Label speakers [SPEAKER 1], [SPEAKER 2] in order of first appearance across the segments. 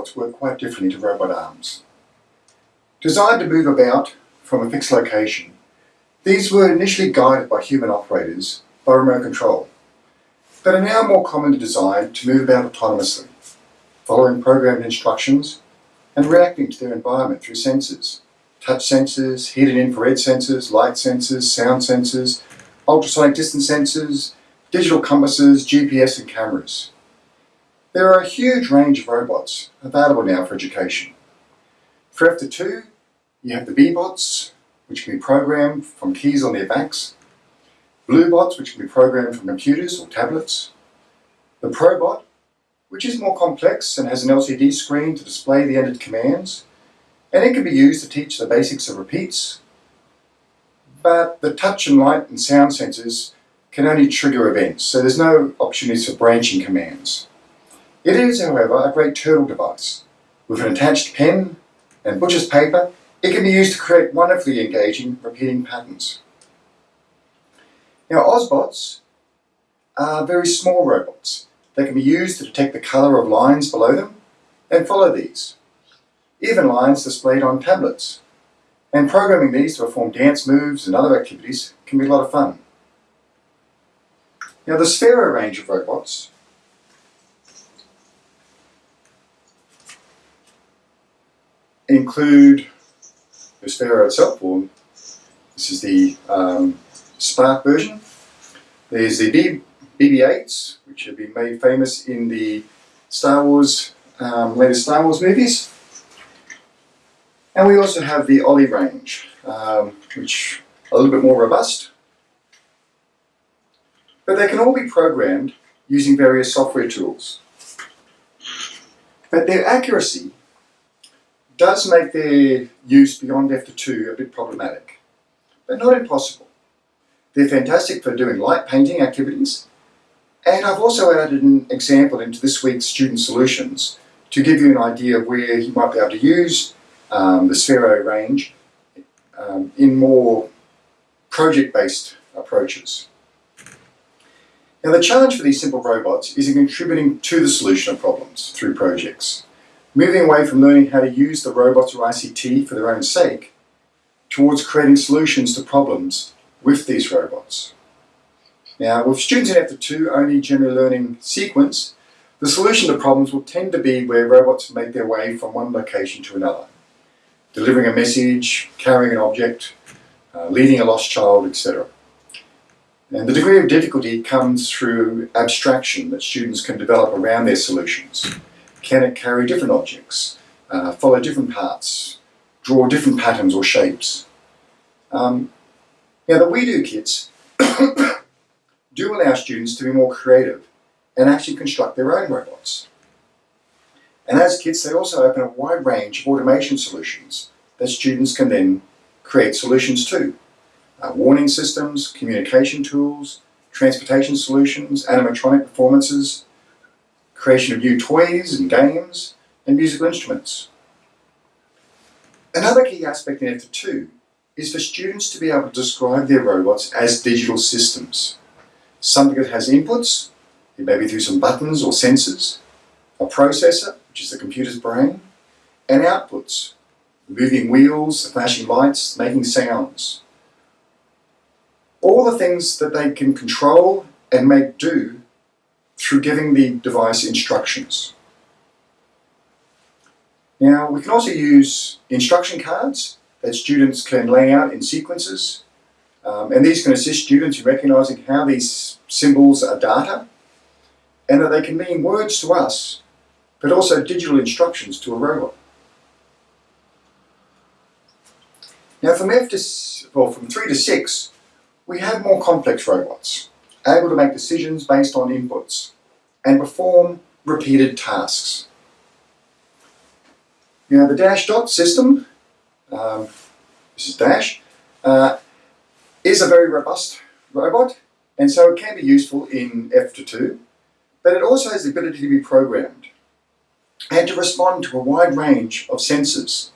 [SPEAKER 1] robots work quite differently to robot arms. Designed to move about from a fixed location, these were initially guided by human operators by remote control, but are now more commonly designed to move about autonomously, following programmed instructions and reacting to their environment through sensors, touch sensors, heat and infrared sensors, light sensors, sound sensors, ultrasonic distance sensors, digital compasses, GPS and cameras. There are a huge range of robots available now for education. For F2, you have the Bee-Bots, which can be programmed from keys on their backs, Bluebots, which can be programmed from computers or tablets, the Probot, which is more complex and has an LCD screen to display the entered commands, and it can be used to teach the basics of repeats, but the touch and light and sound sensors can only trigger events, so there's no opportunities for branching commands. It is, however, a great turtle device. With an attached pen and butcher's paper, it can be used to create wonderfully engaging repeating patterns. Now Ozobots are very small robots. They can be used to detect the colour of lines below them and follow these. Even lines displayed on tablets. And programming these to perform dance moves and other activities can be a lot of fun. Now the Sphero range of robots include the Sphero itself, or this is the um, Spark version. There's the BB-8s, which have been made famous in the Star Wars, um, latest Star Wars movies. And we also have the Ollie range, um, which are a little bit more robust. But they can all be programmed using various software tools. But their accuracy does make their use beyond F2 a bit problematic, but not impossible. They're fantastic for doing light painting activities, and I've also added an example into this week's Student Solutions to give you an idea of where you might be able to use um, the Sphero range um, in more project-based approaches. Now the challenge for these simple robots is in contributing to the solution of problems through projects moving away from learning how to use the robots or ICT for their own sake, towards creating solutions to problems with these robots. Now, with students in F2 only general learning sequence, the solution to problems will tend to be where robots make their way from one location to another, delivering a message, carrying an object, uh, leading a lost child, etc. And the degree of difficulty comes through abstraction that students can develop around their solutions. Can it carry different objects, uh, follow different paths, draw different patterns or shapes? Um, now the WeDo kits do allow students to be more creative and actually construct their own robots. And as kits, they also open a wide range of automation solutions that students can then create solutions to. Uh, warning systems, communication tools, transportation solutions, animatronic performances, creation of new toys and games, and musical instruments. Another key aspect in F2 is for students to be able to describe their robots as digital systems. Something that has inputs, it may be through some buttons or sensors, a processor, which is the computer's brain, and outputs, moving wheels, flashing lights, making sounds. All the things that they can control and make do through giving the device instructions. Now, we can also use instruction cards that students can lay out in sequences, um, and these can assist students in recognizing how these symbols are data, and that they can mean words to us, but also digital instructions to a robot. Now from F to, well, from 3 to 6, we have more complex robots able to make decisions based on inputs and perform repeated tasks. Now the Dash Dot system, um, this is Dash, uh, is a very robust robot and so it can be useful in F2, but it also has the ability to be programmed and to respond to a wide range of sensors.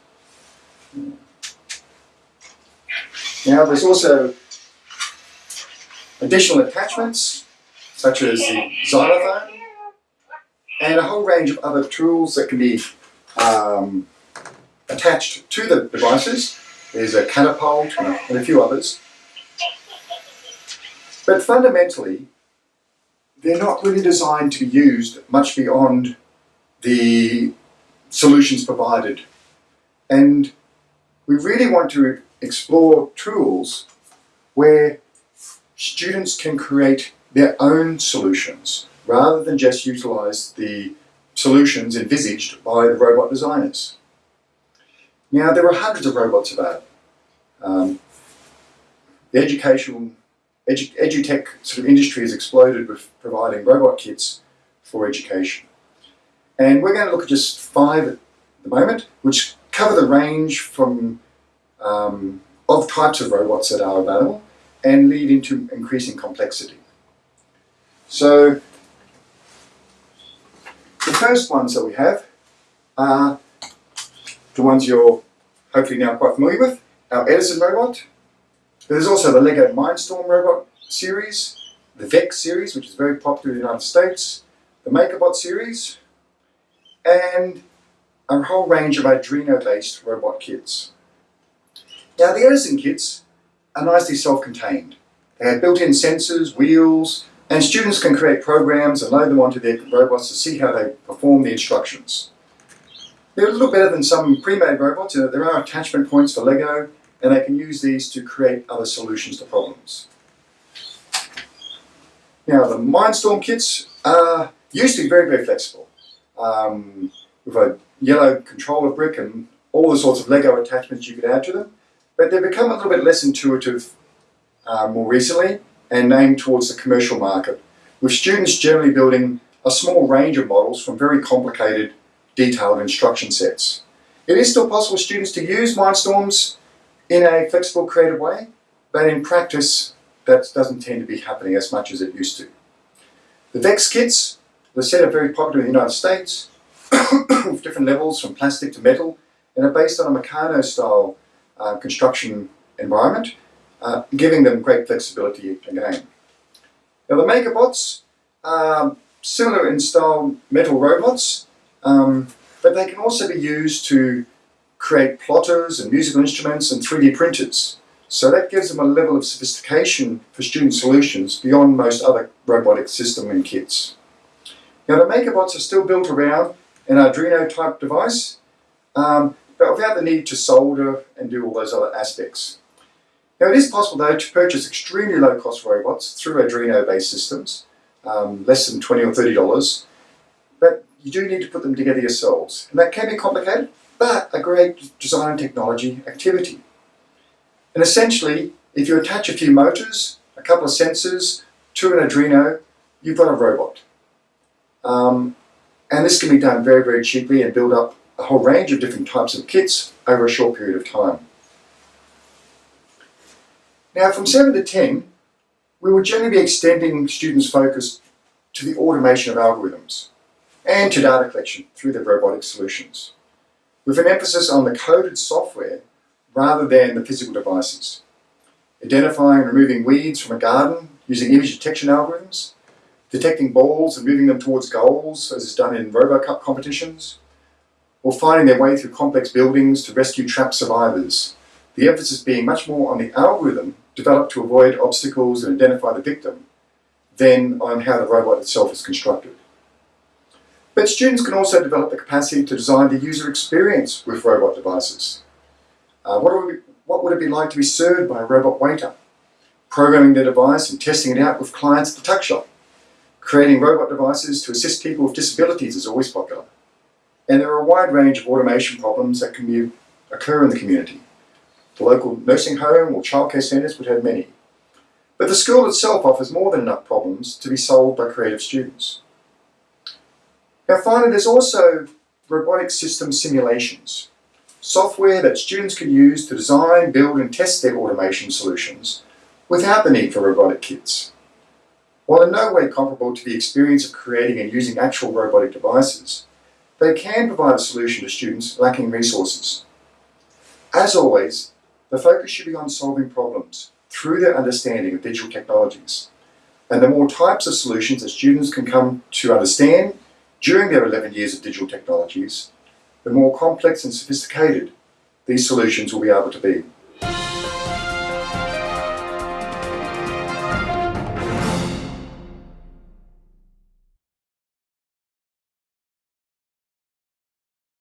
[SPEAKER 1] Now there's also additional attachments, such as the xylophone, and a whole range of other tools that can be um, attached to the devices. There's a catapult and a few others. But fundamentally, they're not really designed to be used much beyond the solutions provided. And we really want to explore tools where students can create their own solutions rather than just utilize the solutions envisaged by the robot designers. Now, there are hundreds of robots about. Um, the educational, edu, edutech sort of industry has exploded with providing robot kits for education. And we're going to look at just five at the moment, which cover the range from um, of types of robots that are available and lead into increasing complexity. So the first ones that we have are the ones you're hopefully now quite familiar with, our Edison robot. There's also the LEGO Mindstorm robot series, the VEX series, which is very popular in the United States, the MakerBot series, and a whole range of Arduino-based robot kits. Now the Edison kits are nicely self-contained. They have built-in sensors, wheels, and students can create programs and load them onto their robots to see how they perform the instructions. They're a little better than some pre-made robots. there are attachment points for Lego, and they can use these to create other solutions to problems. Now, the Mindstorm kits are used to be very, very flexible. Um, with a yellow controller brick and all the sorts of Lego attachments you could add to them, but they've become a little bit less intuitive uh, more recently and aimed towards the commercial market, with students generally building a small range of models from very complicated detailed instruction sets. It is still possible for students to use Mindstorms in a flexible, creative way, but in practice, that doesn't tend to be happening as much as it used to. The VEX kits, the set are very popular in the United States, with different levels from plastic to metal, and are based on a Meccano-style uh, construction environment, uh, giving them great flexibility again. Now the MakerBots are similar in style metal robots, um, but they can also be used to create plotters and musical instruments and 3D printers. So that gives them a level of sophistication for student solutions beyond most other robotic system and kits. Now the MakerBots are still built around an Arduino type device, um, but without the need to solder and do all those other aspects. Now it is possible though to purchase extremely low cost robots through Arduino based systems, um, less than 20 or $30, but you do need to put them together yourselves. And that can be complicated, but a great design and technology activity. And essentially, if you attach a few motors, a couple of sensors to an Arduino, you've got a robot. Um, and this can be done very, very cheaply and build up a whole range of different types of kits over a short period of time. Now from 7 to 10, we will generally be extending students' focus to the automation of algorithms and to data collection through their robotic solutions, with an emphasis on the coded software rather than the physical devices. Identifying and removing weeds from a garden using image detection algorithms, detecting balls and moving them towards goals as is done in RoboCup competitions, or finding their way through complex buildings to rescue trapped survivors, the emphasis being much more on the algorithm developed to avoid obstacles and identify the victim than on how the robot itself is constructed. But students can also develop the capacity to design the user experience with robot devices. Uh, what, what would it be like to be served by a robot waiter? Programming the device and testing it out with clients at the tuck shop. Creating robot devices to assist people with disabilities is always popular. And there are a wide range of automation problems that can occur in the community. The local nursing home or childcare centres would have many. But the school itself offers more than enough problems to be solved by creative students. Now finally, there's also robotic system simulations, software that students can use to design, build and test their automation solutions without the need for robotic kits. While in no way comparable to the experience of creating and using actual robotic devices, they can provide a solution to students lacking resources. As always, the focus should be on solving problems through their understanding of digital technologies. And the more types of solutions that students can come to understand during their 11 years of digital technologies, the more complex and sophisticated these solutions will be able to be.